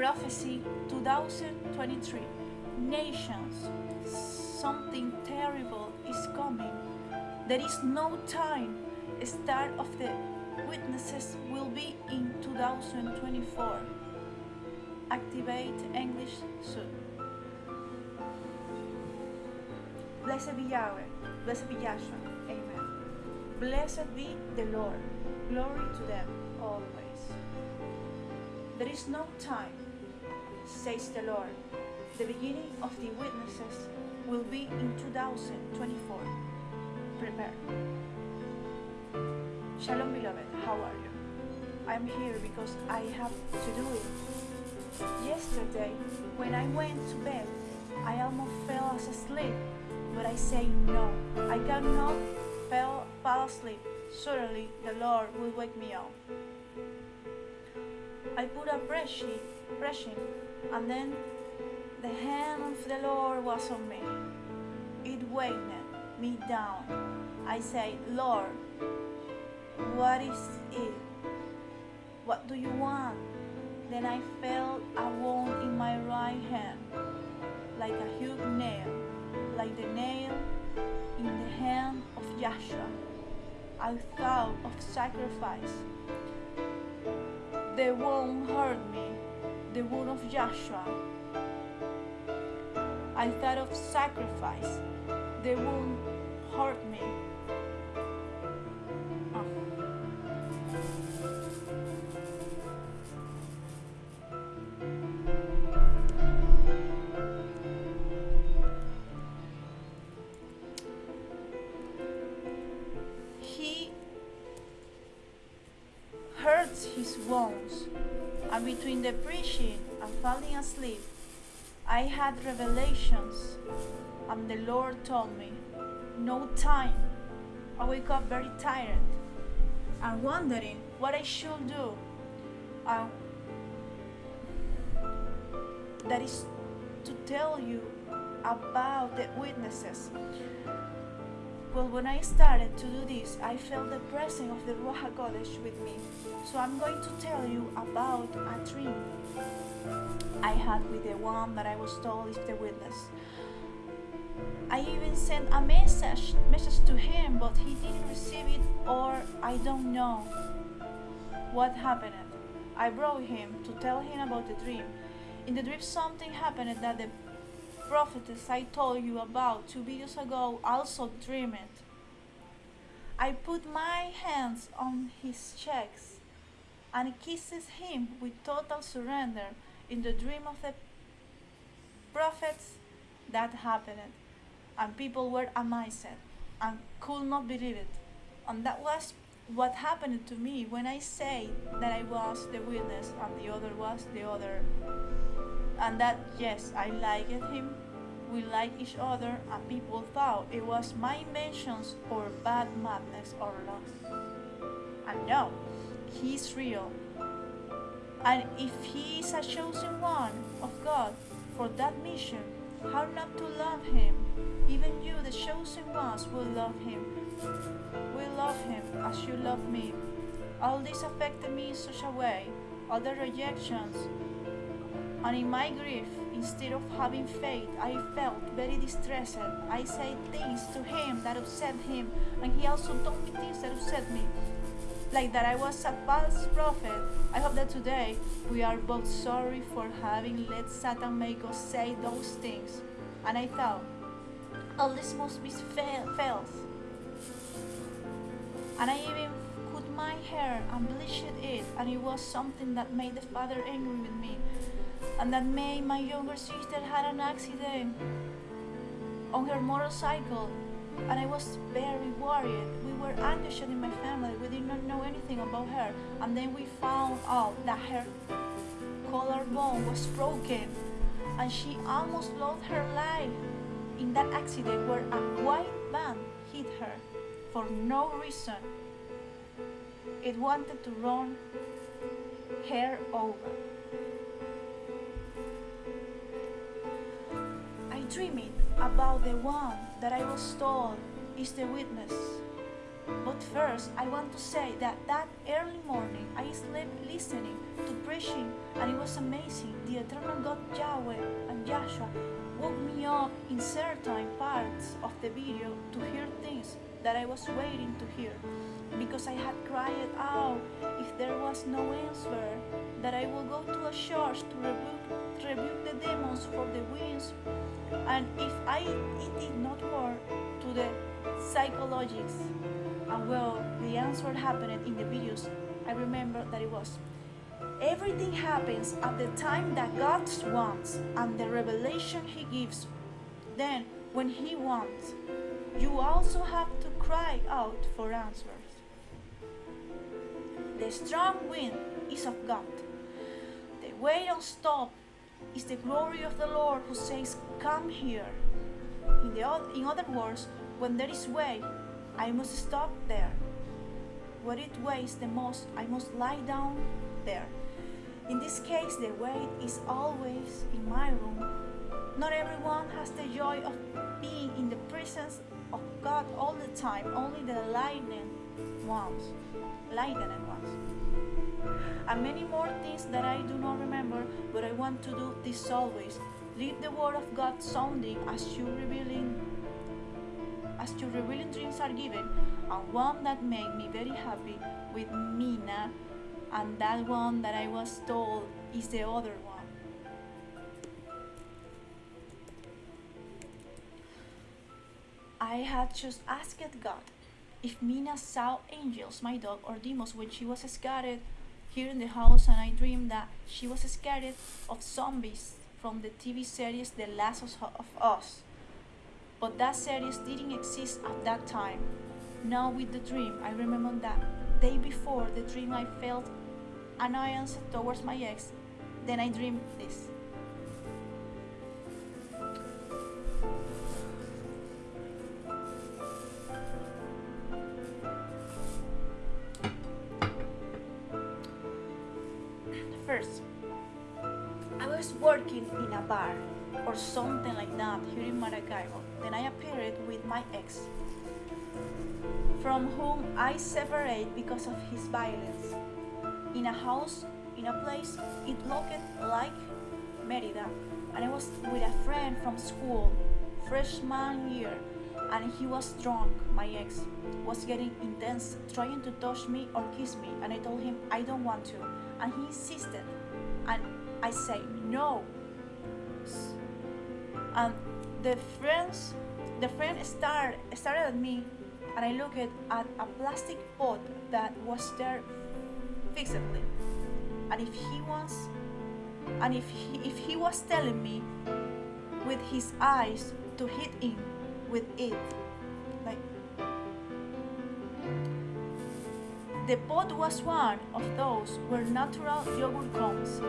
Prophecy 2023 Nations, something terrible is coming. There is no time. Start of the witnesses will be in 2024. Activate English soon. Blessed be Yahweh, blessed be Yahshua, Amen. Blessed be the Lord, glory to them always. There is no time, says the Lord. The beginning of the witnesses will be in 2024. Prepare. Shalom, beloved. How are you? I'm here because I have to do it. Yesterday, when I went to bed, I almost fell asleep, but I say no. I cannot fall, fall asleep. Surely the Lord will wake me up. I put a brushing, and then the hand of the Lord was on me. It weighed me down. I said, Lord, what is it? What do you want? Then I felt a wound in my right hand, like a huge nail, like the nail in the hand of Joshua. I thought of sacrifice. The wound hurt me, the wound of Joshua. I thought of sacrifice. The wound hurt me. Between the preaching and falling asleep, I had revelations, and the Lord told me, No time. I wake up very tired and wondering what I should do. And that is to tell you about the witnesses. Well, when I started to do this, I felt the presence of the Ruach HaKodesh with me. So I'm going to tell you about a dream I had with the one that I was told is the witness. I even sent a message message to him, but he didn't receive it, or I don't know what happened. I brought him to tell him about the dream. In the dream, something happened that the prophetess I told you about two videos ago also dreamed. I put my hands on his cheeks and kisses him with total surrender. In the dream of the prophets, that happened, and people were amazed and could not believe it. And that was what happened to me when I say that I was the witness and the other was the other. And that, yes, I liked him, we liked each other, and people thought it was my inventions or bad madness or loss. And no, he's real. And if he is a chosen one of God for that mission, how not to love him? Even you, the chosen ones, will love him. Will love him as you love me. All this affected me in such a way, all the rejections. And in my grief, instead of having faith, I felt very distressed. I said things to him that upset him, and he also told me things that upset me like that I was a false prophet. I hope that today we are both sorry for having let Satan make us say those things. And I thought, all this must be false. And I even cut my hair and bleached it, and it was something that made the father angry with me, and that made my younger sister had an accident on her motorcycle and I was very worried. We were anxious in my family. We did not know anything about her. And then we found out that her collarbone was broken and she almost lost her life in that accident where a white van hit her for no reason. It wanted to run her over. I dreamed about the one that I was told is the witness. But first, I want to say that that early morning I slept listening to preaching, and it was amazing. The eternal God Yahweh and Joshua woke me up in certain parts of the video to hear things that I was waiting to hear because I had cried out if there was no answer that I will go to a church to rebuke, rebuke the demons for the winds and if I it did not work to the psychologists and well the answer happened in the videos I remember that it was everything happens at the time that God wants and the revelation he gives then when he wants you also have to cry out for answers the strong wind is of God. The way don't stop is the glory of the Lord who says, Come here. In, the, in other words, when there is way, I must stop there. Where it weighs the most, I must lie down there. In this case, the weight is always in my room. Not everyone has the joy of being in the presence of God all the time, only the lightning ones lightning ones. And many more things that I do not remember, but I want to do this always. Leave the word of God sounding as you revealing as your revealing dreams are given, and one that made me very happy with Mina, and that one that I was told is the other one. I had just asked God if Mina saw angels, my dog, or demons when she was scared here in the house, and I dreamed that she was scared of zombies from the TV series The Last of Us. But that series didn't exist at that time. Now with the dream, I remember that day before the dream I felt annoyance towards my ex. Then I dreamed this. Working in a bar or something like that here in Maracaibo. Then I appeared with my ex, from whom I separated because of his violence. In a house, in a place, it looked like Merida, and I was with a friend from school, freshman year, and he was drunk. My ex was getting intense, trying to touch me or kiss me, and I told him I don't want to and he insisted and I say no and the friends the friend started started at me and I looked at a plastic pot that was there fixedly and if he was and if he, if he was telling me with his eyes to hit him with it like The pot was one of those where natural yogurt comes.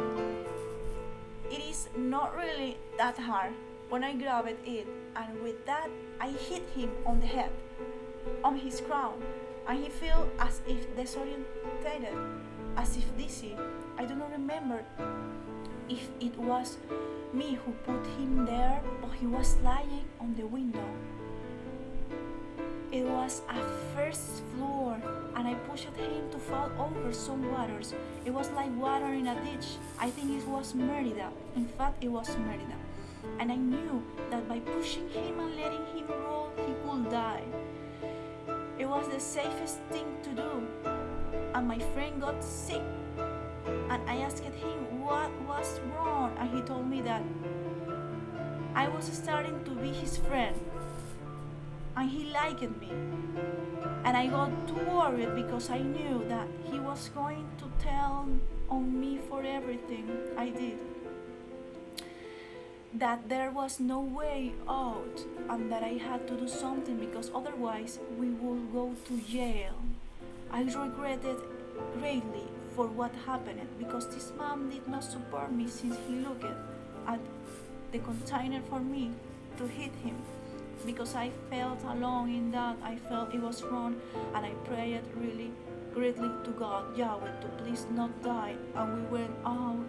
Not really that hard when I grabbed it and with that I hit him on the head, on his crown, and he felt as if disorientated, as if dizzy. I do not remember if it was me who put him there or he was lying on the window. It was a first floor, and I pushed him to fall over some waters. It was like water in a ditch. I think it was Merida. In fact, it was Merida. And I knew that by pushing him and letting him roll, he would die. It was the safest thing to do. And my friend got sick. And I asked him what was wrong, and he told me that I was starting to be his friend and he liked me. And I got too worried because I knew that he was going to tell on me for everything I did. That there was no way out and that I had to do something because otherwise we would go to jail. I regretted greatly for what happened because this man did not support me since he looked at the container for me to hit him because I felt alone in that. I felt it was wrong and I prayed really greatly to God, Yahweh, to please not die. And we went out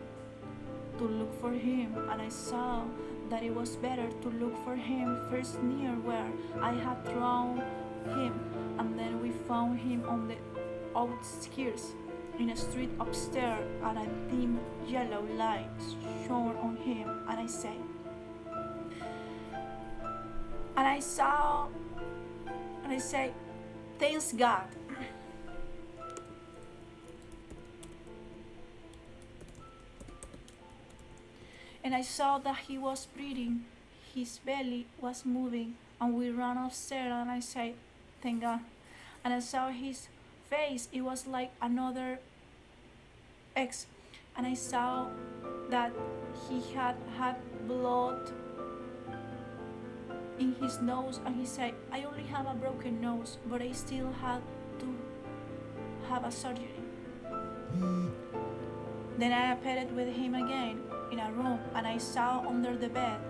to look for him and I saw that it was better to look for him first near where I had thrown him and then we found him on the outskirts. in a street upstairs and a dim yellow light shone on him and I say and I saw and I say thanks God. And I saw that he was breathing his belly was moving and we ran upstairs and I said thank God. And I saw his face it was like another ex and I saw that he had had blood in his nose and he said I only have a broken nose but I still had to have a surgery then I appeared with him again in a room and I saw under the bed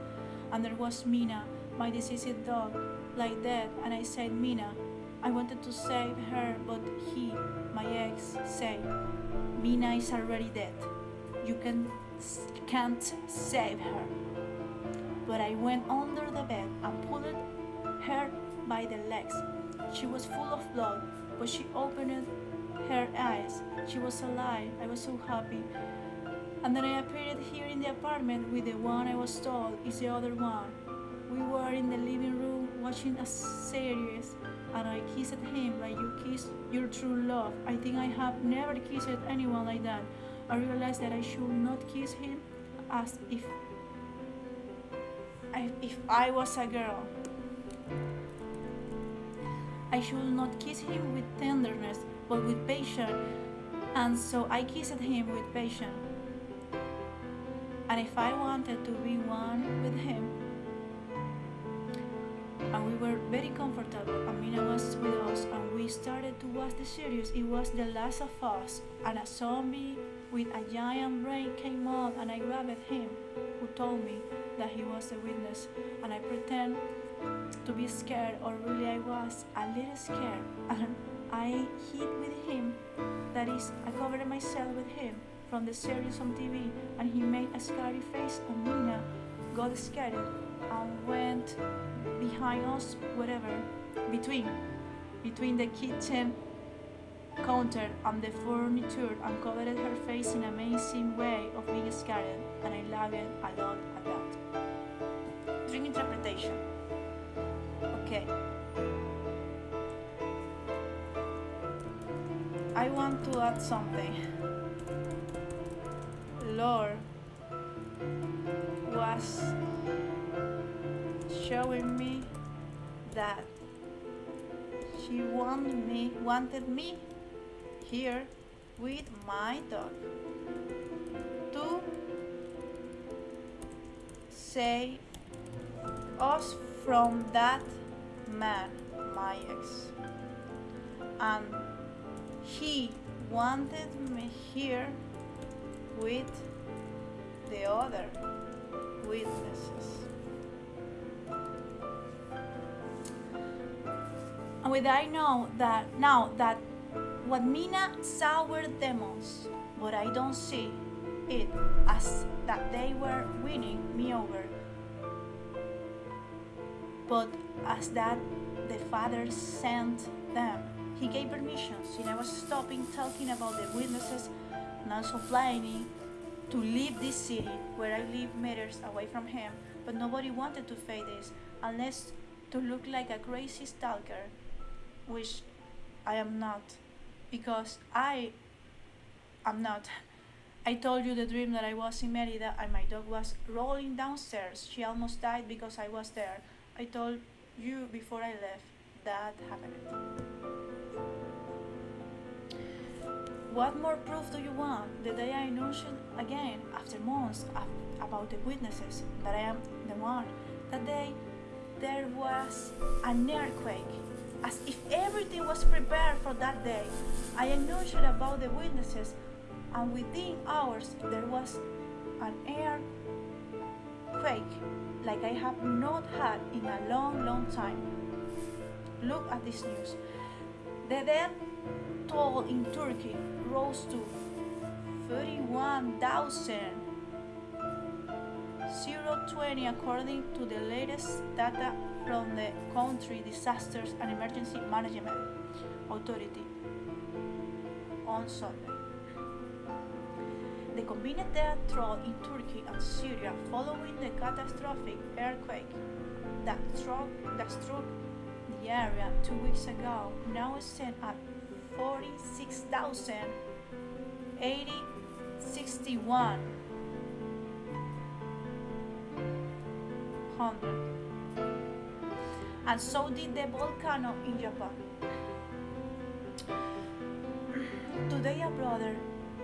and there was Mina my deceased dog like that and I said Mina I wanted to save her, but he, my ex, said, Mina is already dead. You can, can't save her. But I went under the bed and pulled her by the legs. She was full of blood, but she opened her eyes. She was alive. I was so happy. And then I appeared here in the apartment with the one I was told is the other one. We were in the living room watching a series and I kissed him like you kiss your true love. I think I have never kissed anyone like that. I realized that I should not kiss him as if if I was a girl. I should not kiss him with tenderness, but with patience, and so I kissed him with patience. And if I wanted to be one with him, and we were very comfortable. Amina was with us, and we started to watch the series. It was The Last of Us, and a zombie with a giant brain came out, and I grabbed him, who told me that he was a witness, and I pretend to be scared, or really I was a little scared, and I hid with him. That is, I covered myself with him from the series on TV, and he made a scary face, and Mina got scared and went behind us, whatever, between, between the kitchen counter and the furniture and covered her face in amazing way of being scared and I loved it a lot at that. Dream interpretation. Okay. I want to add something. Lord was showing me that she wanted me wanted me here with my dog to save us from that man, my ex. And he wanted me here with the other witnesses. And with I know that now that what Mina saw were demons, but I don't see it as that they were winning me over, but as that the Father sent them. He gave permissions, and I was stopping talking about the witnesses and also planning to leave this city where I live meters away from him, but nobody wanted to face this unless to look like a crazy stalker, which I am not, because I am not. I told you the dream that I was in Merida and my dog was rolling downstairs. She almost died because I was there. I told you before I left that happened. What more proof do you want? The day I announced again, after months, about the witnesses, that I am the one. That day, there was an earthquake, as if everything was prepared for that day. I announced about the witnesses, and within hours, there was an earthquake like I have not had in a long, long time. Look at this news. The death toll in Turkey rose to 31,020 according to the latest data from the country Disasters and Emergency Management Authority on Sunday. Been death toll in Turkey and Syria following the catastrophic earthquake that struck, that struck the area two weeks ago now stand at 46,061 hundred. And so did the volcano in Japan. Today a brother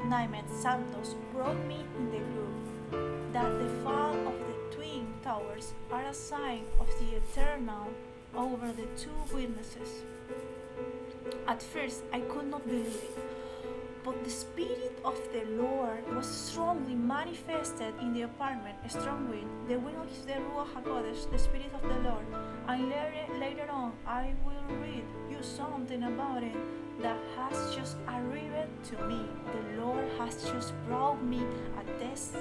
named Santos brought me in the group that the fall of the twin towers are a sign of the eternal over the two witnesses. At first I could not believe it, but the Spirit of the Lord was strongly manifested in the apartment, a strong wind, the wind of the Ruach HaKodesh, the Spirit of the Lord. And later, later on, I will something about it that has just arrived to me. The Lord has just brought me a test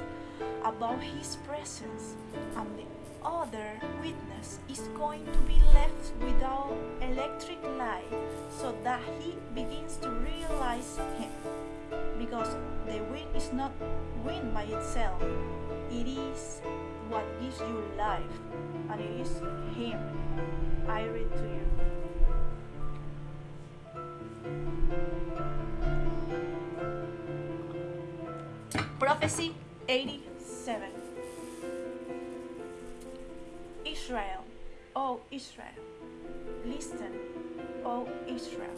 about His presence, and the other witness is going to be left without electric light so that he begins to realize Him. Because the wind is not wind by itself, it is what gives you life, and it is Him. I read to you. Prophecy 87 Israel, O Israel, listen, O Israel,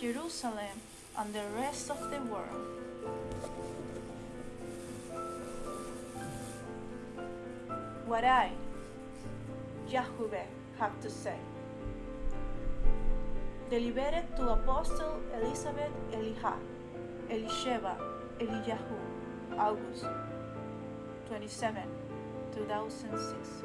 Jerusalem and the rest of the world. What I, Yahweh, have to say. Delivered to Apostle Elizabeth Eliha, Elisheva, Eliyahu, August 27, 2006.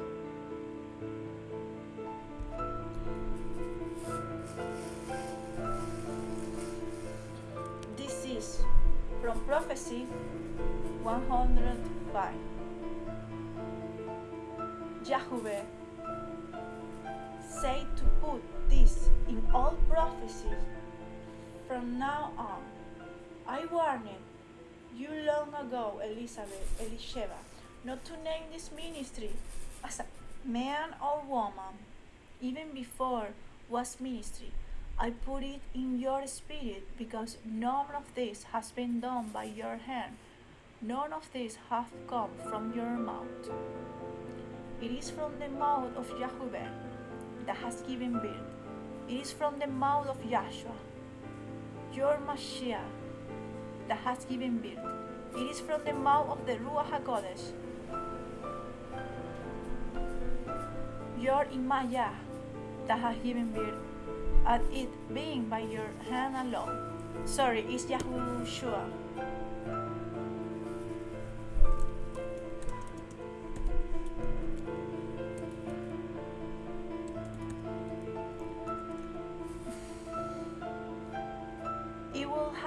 This is from Prophecy 105. Yahweh say to put this in all prophecies from now on. I warned you long ago, Elizabeth, Elisheva, not to name this ministry as a man or woman, even before was ministry. I put it in your spirit because none of this has been done by your hand. None of this hath come from your mouth. It is from the mouth of Yahweh that has given birth. It is from the mouth of Yahshua, your Mashiach, that has given birth. It is from the mouth of the Ruach HaKodesh, your Imaya, that has given birth, and it being by your hand alone. Sorry, it's Yahushua.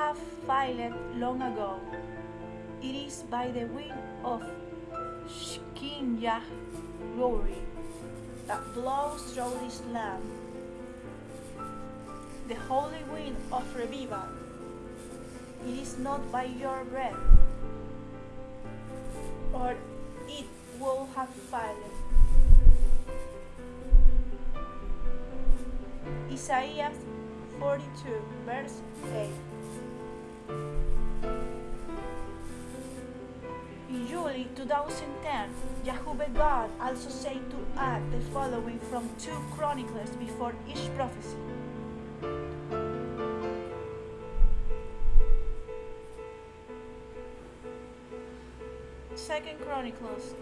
Have filed long ago. It is by the wind of Yah glory that blows through this land. The holy wind of revival. It is not by your breath, or it will have fallen. Isaiah 42, verse 8. July 2010, Yahweh God also said to add the following from 2 Chronicles before each prophecy. Second Chronicles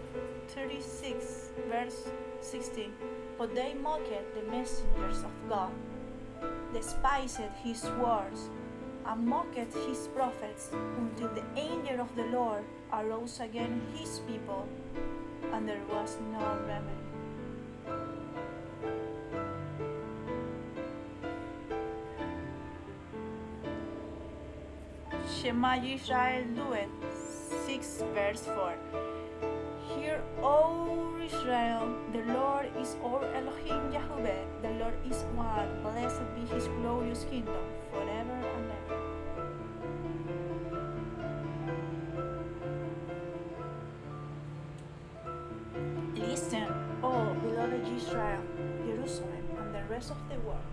36 verse 16 But they mocked the messengers of God, despised his words, and mocked his prophets until the angel of the Lord arose against his people, and there was no remedy. Shema Israel do it. 6 verse 4. Hear, O Israel, the Lord is our Elohim Yahweh, the Lord is one, blessed be his glorious kingdom, rest of the world.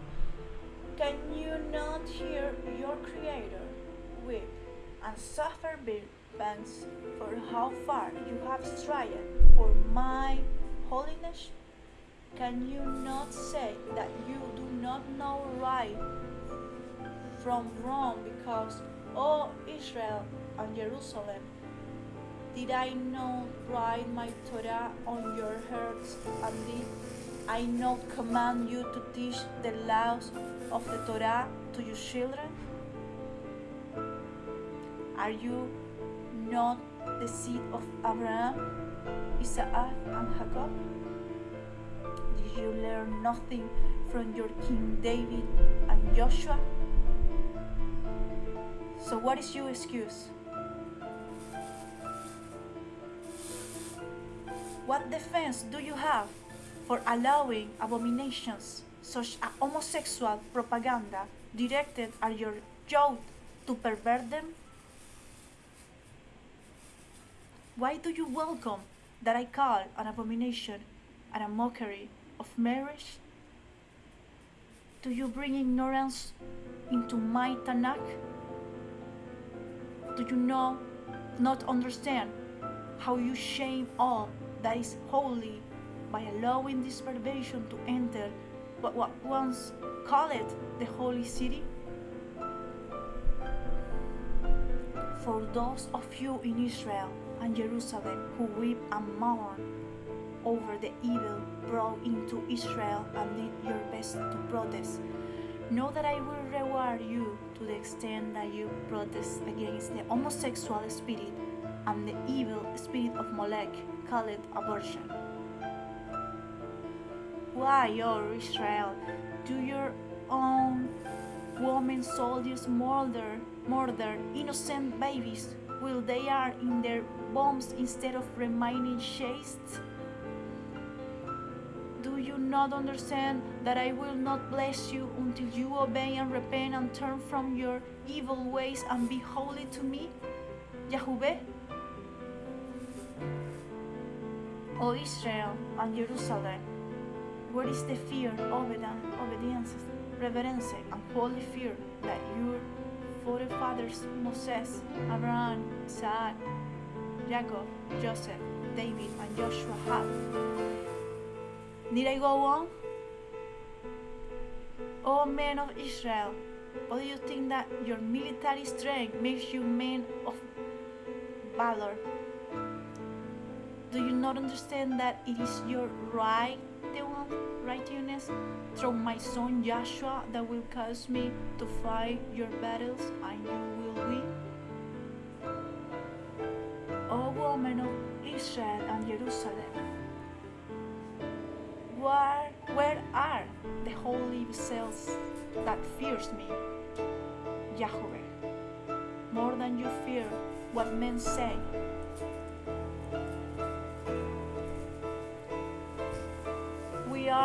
Can you not hear your Creator weep and suffer pangs for how far you have strayed for my holiness? Can you not say that you do not know right from wrong because, O Israel and Jerusalem, did I not write my Torah on your hearts and did I not command you to teach the laws of the Torah to your children? Are you not the seed of Abraham, Isaac, and Jacob? Did you learn nothing from your King David and Joshua? So, what is your excuse? What defense do you have for allowing abominations such as homosexual propaganda directed at your youth to pervert them? Why do you welcome that I call an abomination and a mockery of marriage? Do you bring ignorance into my Tanakh? Do you know, not understand how you shame all that is holy by allowing this perversion to enter what was once called the holy city? For those of you in Israel and Jerusalem who weep and mourn over the evil brought into Israel and did your best to protest, know that I will reward you to the extent that you protest against the homosexual spirit and the evil spirit of Molech called abortion. Why, O Israel, do your own women soldiers murder, murder innocent babies while they are in their bombs instead of remaining chaste? Do you not understand that I will not bless you until you obey and repent and turn from your evil ways and be holy to me? Yahweh? O Israel and Jerusalem, where is the fear, obedience, reverence, and holy fear that your forefathers Moses, Abraham, Isaac, Jacob, Joseph, David, and Joshua had? Need I go on? O men of Israel, or do you think that your military strength makes you men of valor? Do you not understand that it is your right, righteousness through my son Joshua that will cause me to fight your battles and you will win? O woman of Israel and Jerusalem, where, where are the holy vessels that fears me, Yahweh, more than you fear what men say?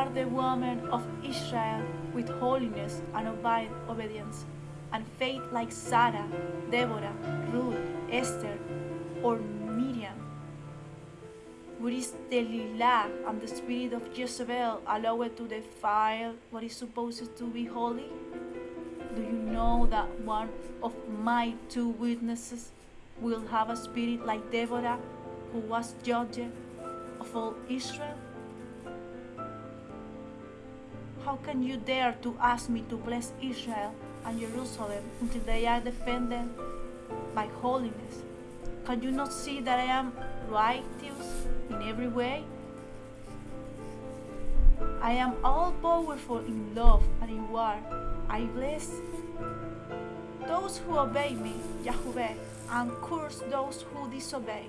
Are the women of Israel with holiness and obedience, and faith like Sarah, Deborah, Ruth, Esther, or Miriam. Where is Delilah and the spirit of Jezebel allowed to defile what is supposed to be holy? Do you know that one of my two witnesses will have a spirit like Deborah, who was judge of all Israel? How can you dare to ask me to bless Israel and Jerusalem until they are defended by holiness? Can you not see that I am righteous in every way? I am all powerful in love and in war. I bless those who obey me, Yahweh, and curse those who disobey.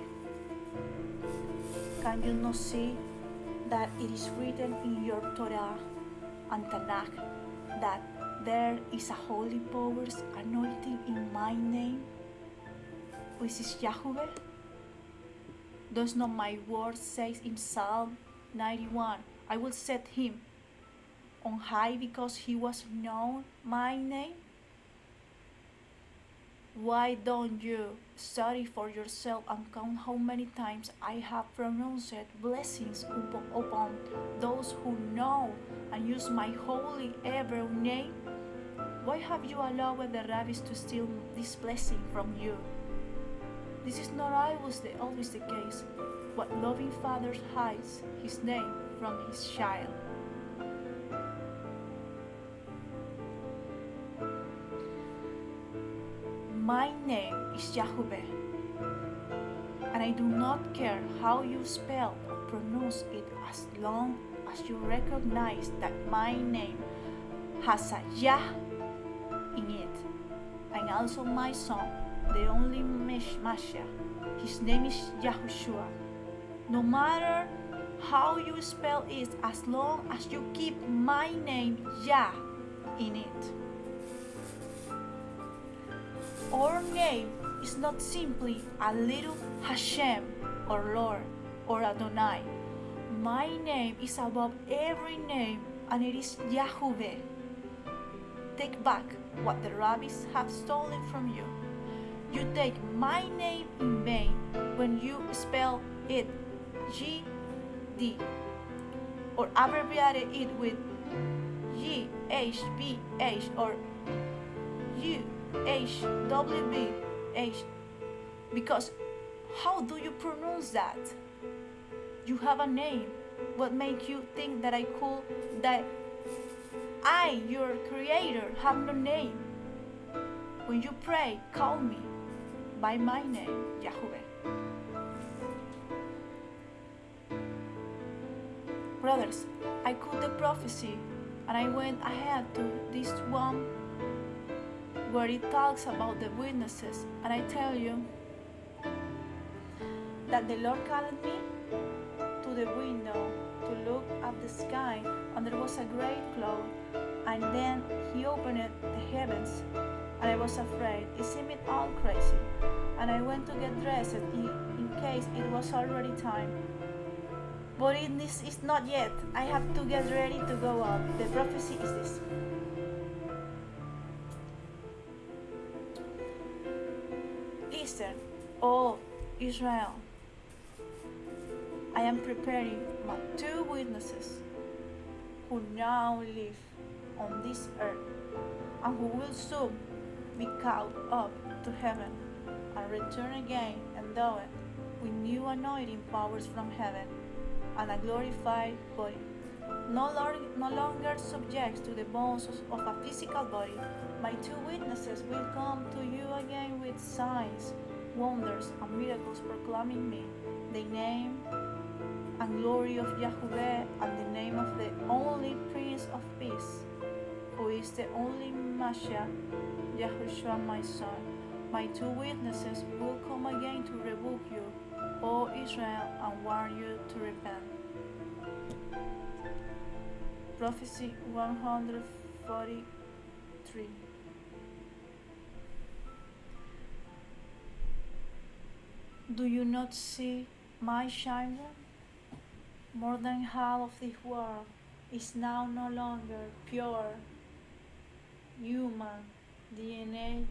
Can you not see that it is written in your Torah and Tanakh that there is a holy powers anointing in my name, which is Yahweh? Does not my word say in Psalm 91, I will set him on high because he was known my name? Why don't you study for yourself and count how many times I have pronounced blessings upon those who know and use my holy ever name? Why have you allowed the rabbis to steal this blessing from you? This is not always the, always the case, but loving father hides his name from his child. My name is Yahweh, and I do not care how you spell or pronounce it as long as you recognize that my name has a Yah in it, and also my son, the only Messiah. His name is Yahushua. No matter how you spell it, as long as you keep my name Yah in it. Our name is not simply a little Hashem or Lord or Adonai. My name is above every name and it is Yahweh. Take back what the rabbis have stolen from you. You take my name in vain when you spell it G D or abbreviate it with G H B H or U H W B H because how do you pronounce that? You have a name. What makes you think that I could that I, your creator, have no name? When you pray, call me by my name, Yahweh. Brothers, I quote the prophecy and I went ahead to this one where it talks about the witnesses. And I tell you that the Lord called me to the window to look at the sky, and there was a great cloud. And then He opened the heavens, and I was afraid. It seemed all crazy. And I went to get dressed in, in case it was already time. But it is not yet. I have to get ready to go out. The prophecy is this. Israel, I am preparing my two witnesses who now live on this earth and who will soon be caught up to heaven and return again and it with new anointing powers from heaven and a glorified body, no, no longer subject to the bones of a physical body. My two witnesses will come to you again with signs, wonders, and miracles proclaiming me, the name and glory of Yahweh, and the name of the only Prince of Peace, who is the only Messiah, Yahushua my son. My two witnesses will come again to rebuke you O Israel, and warn you to repent. Prophecy 143 Do you not see my children? More than half of this world is now no longer pure human DNA,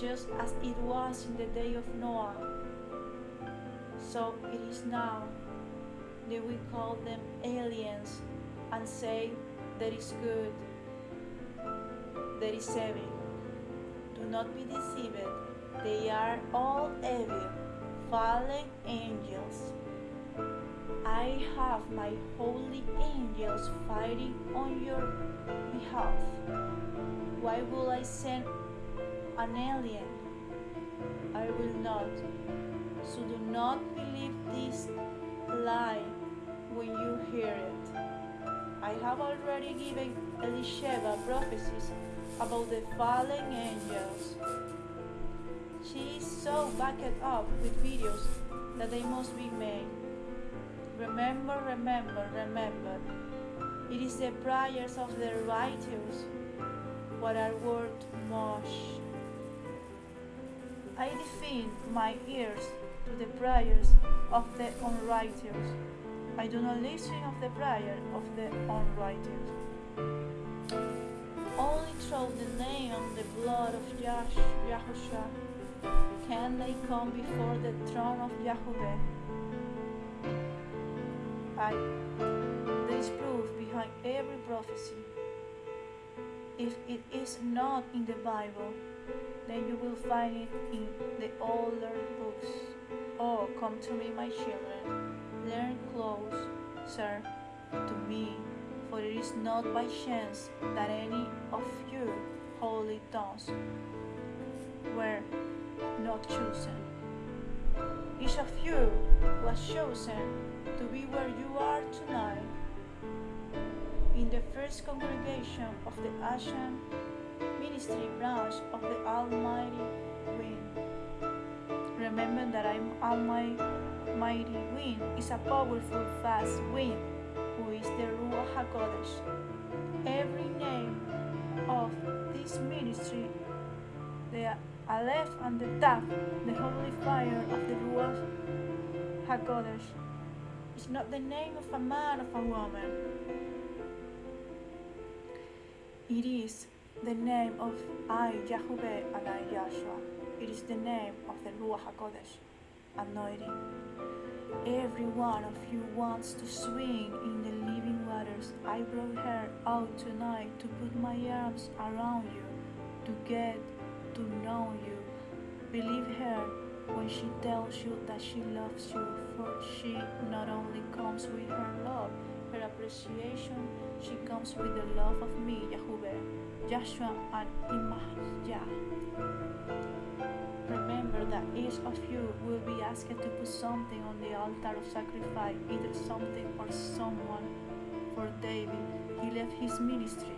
just as it was in the day of Noah so it is now that we call them aliens and say that is good, that is evil. Do not be deceived, they are all evil, fallen angels. I have my holy angels fighting on your behalf. Why will I send an alien? I will not. So do not believe this lie when you hear it. I have already given Elisheva prophecies about the fallen angels. She is so backed up with videos that they must be made. Remember, remember, remember. It is the prayers of the righteous what are worth much. I defend my ears to the prayers of the unrighteous. I do not listen of the prayer of the unrighteous. only through the name and the blood of Yahushua can they come before the throne of Yahweh. I, there is proof behind every prophecy. If it is not in the Bible, then you will find it in the older books. Oh, come to me, my children, learn close, sir, to me, for it is not by chance that any of you holy tongues were not chosen. Each of you was chosen to be where you are tonight in the first congregation of the Asian ministry branch of the Almighty Wind. Remember that I'm Almighty Wind is a powerful, fast wind who is the Ruach HaKodesh. Every name of this ministry, the Aleph and the Taf, the holy fire of the Ruach HaKodesh, is not the name of a man or a woman. It is the name of I, Yahweh, and I, Yahshua. It is the name of the Ruach HaKodesh, anointing. Every one of you wants to swing in the living waters. I brought her out tonight to put my arms around you, to get to know you. Believe her when she tells you that she loves you, for she not only comes with her love, her appreciation, she comes with the love of me, Yahweh, Joshua, and Imahjah. Remember that each of you will be asked to put something on the altar of sacrifice, either something or someone. For David, he left his ministry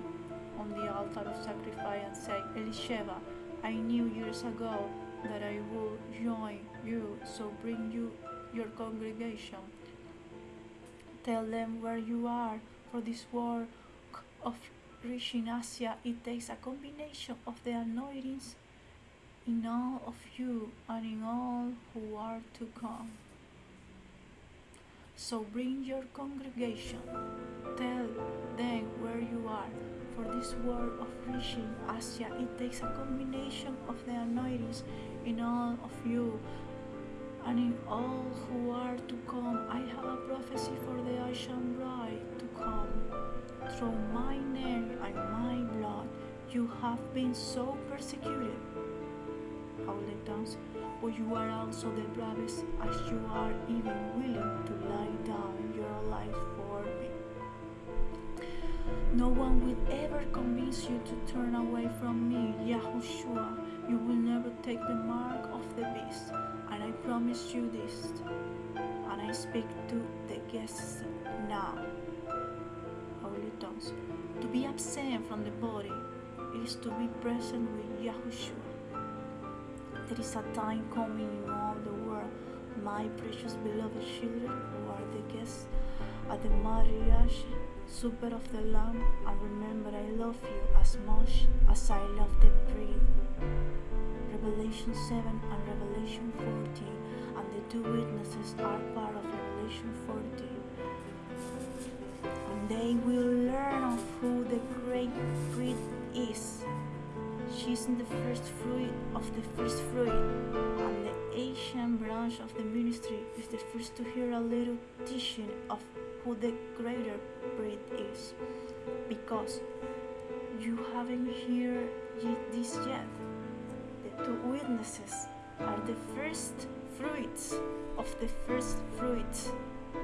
on the altar of sacrifice and said, Elisheva, I knew years ago that I would join you, so bring you your congregation. Tell them where you are, for this work of reaching Asia, it takes a combination of the anointings in all of you and in all who are to come. So bring your congregation, tell them where you are. For this work of reaching Asia, it takes a combination of the anointings in all of you and in all who are to come. I have a prophecy for the Asian bride to come. Through my name and my blood, you have been so persecuted. Holy tongues, but you are also the bravest, as you are even willing to lie down your life for me. No one will ever convince you to turn away from me, Yahushua. You will never take the mark of the beast, and I promise you this. And I speak to the guests now. Holy tongues. To be absent from the body is to be present with Yahushua. There is a time coming in all the world, my precious beloved children who are the guests at the marriage supper of the Lamb, and remember I love you as much as I love the bride. Revelation 7 and Revelation 14, and the two witnesses are part of Revelation 14. And they will learn In the first fruit of the first fruit, and the Asian branch of the ministry is the first to hear a little teaching of who the greater bride is, because you haven't heard this yet. The two witnesses are the first fruits of the first fruits,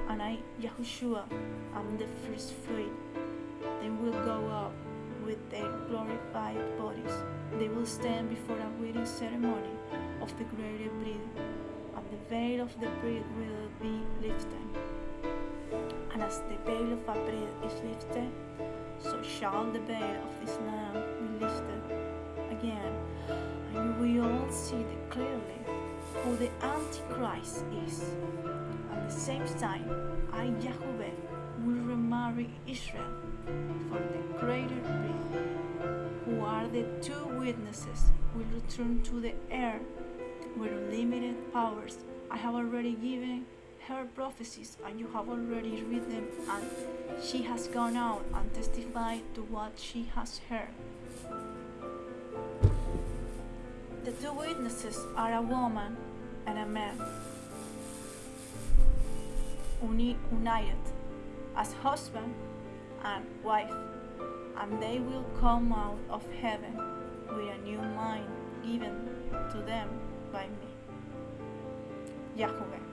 and I, Yahushua, am the first fruit. They will go up with their glorified bodies. They will stand before a wedding ceremony of the greater bride, and the veil of the bride will be lifted. And as the veil of a bride is lifted, so shall the veil of this lamb be lifted again, and you will all see clearly who the Antichrist is. At the same time, I, Yahweh, will remarry Israel for the greater good, who are the two witnesses, will return to the earth with unlimited powers. I have already given her prophecies, and you have already read them, and she has gone out and testified to what she has heard. The two witnesses are a woman and a man, uni united as husband and wife, and they will come out of heaven with a new mind given to them by me. Yahweh,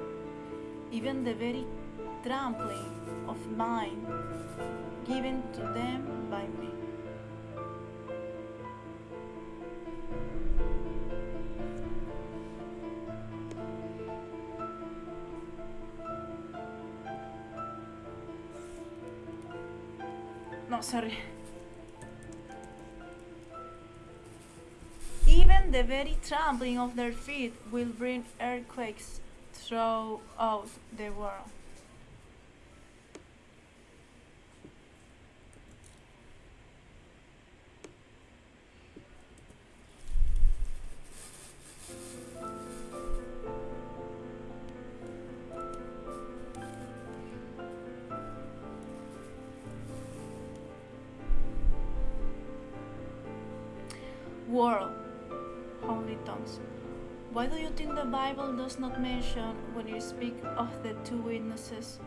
even the very trampling of mine given to them by me. Sorry. Even the very trampling of their feet will bring earthquakes throughout the world. World, does not mention when you speak of the two witnesses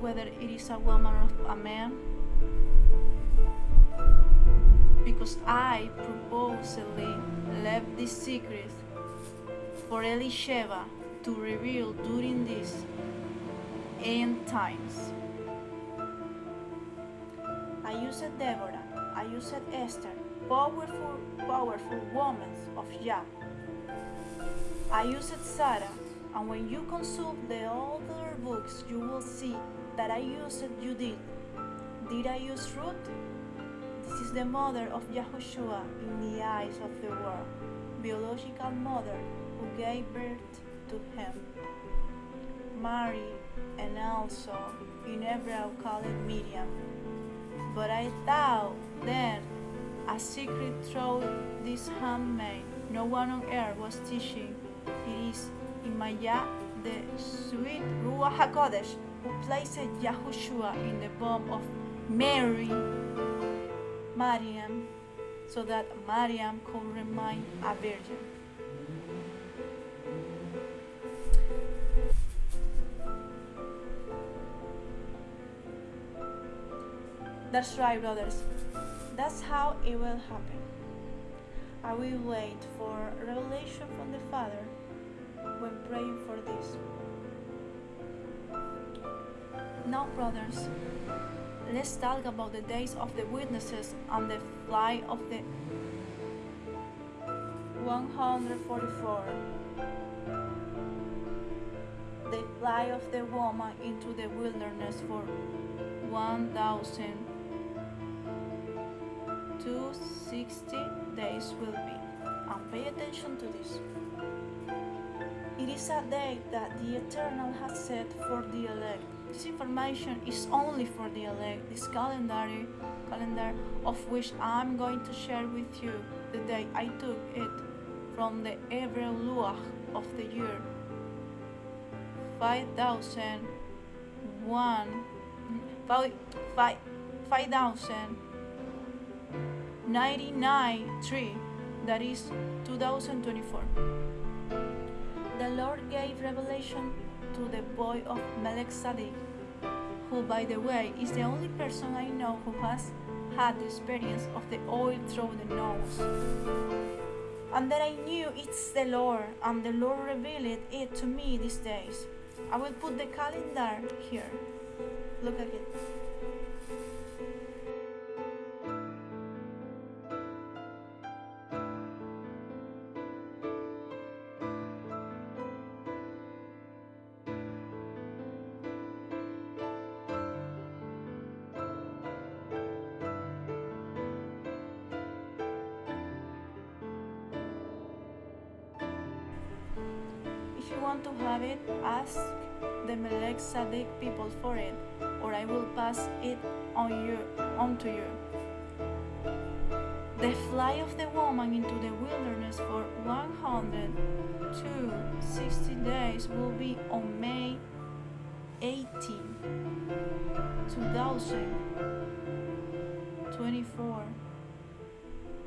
whether it is a woman or a man? Because I purposely left this secret for Elisheva to reveal during these end times. I used Deborah, I used Esther, powerful, powerful women of Yah. I used Sarah, and when you consult the other books, you will see that I used Judith. Did I use Ruth? This is the mother of Yahushua in the eyes of the world, biological mother who gave birth to him. Mary, and also in Hebrew called Miriam. But I thought then a secret through this handmaid. No one on earth was teaching. It is Imaya, the sweet Ruach HaKodesh, who placed Yahushua in the womb of Mary, Mariam, so that Mariam could remain a virgin. That's right, brothers. That's how it will happen. I will wait for revelation from the Father when praying for this. Now, brothers, let's talk about the days of the witnesses and the flight of the 144. The flight of the woman into the wilderness for 1,260 days will be. And pay attention to this. It is a day that the Eternal has set for the elect. This information is only for the elect. This calendar, calendar of which I'm going to share with you the day I took it from the Hebrew Luach of the year 5001 five, five, 5099 3 that is 2024 the Lord gave revelation to the boy of Melchizedek, who, by the way, is the only person I know who has had the experience of the oil through the nose. And that I knew it's the Lord, and the Lord revealed it to me these days. I will put the calendar here. Look at it. Want to have it, ask the Melek Melchizedek people for it, or I will pass it on you on to you. The flight of the woman into the wilderness for 160 days will be on May 18, 2024.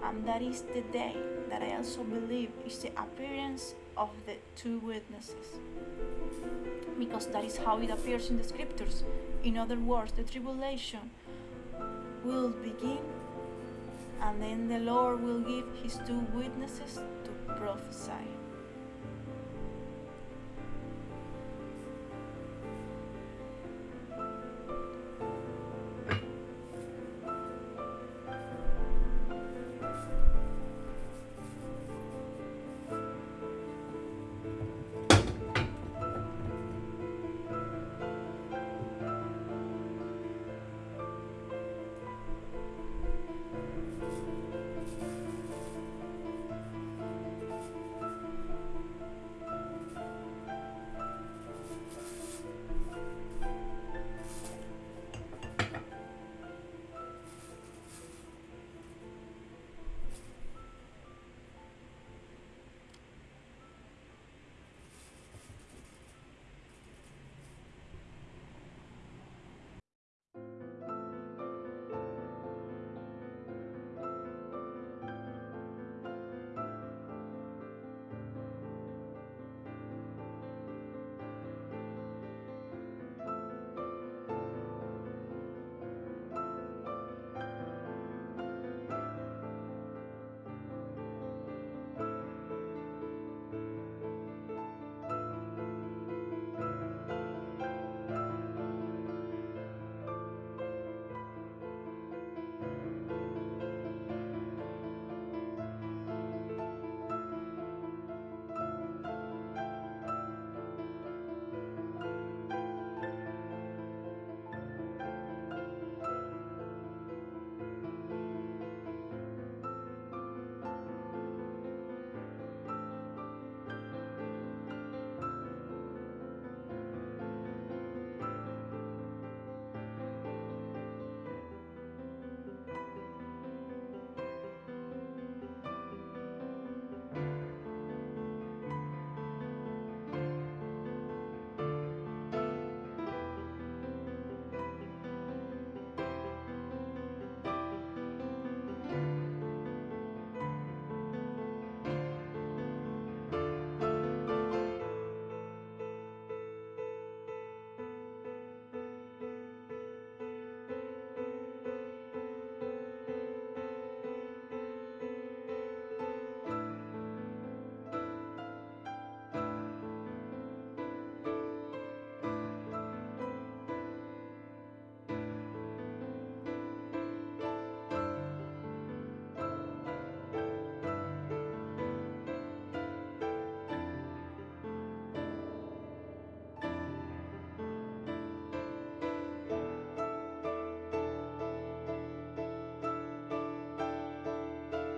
And that is the day that I also believe is the appearance of the two witnesses. Because that is how it appears in the scriptures. In other words, the tribulation will begin and then the Lord will give his two witnesses to prophesy.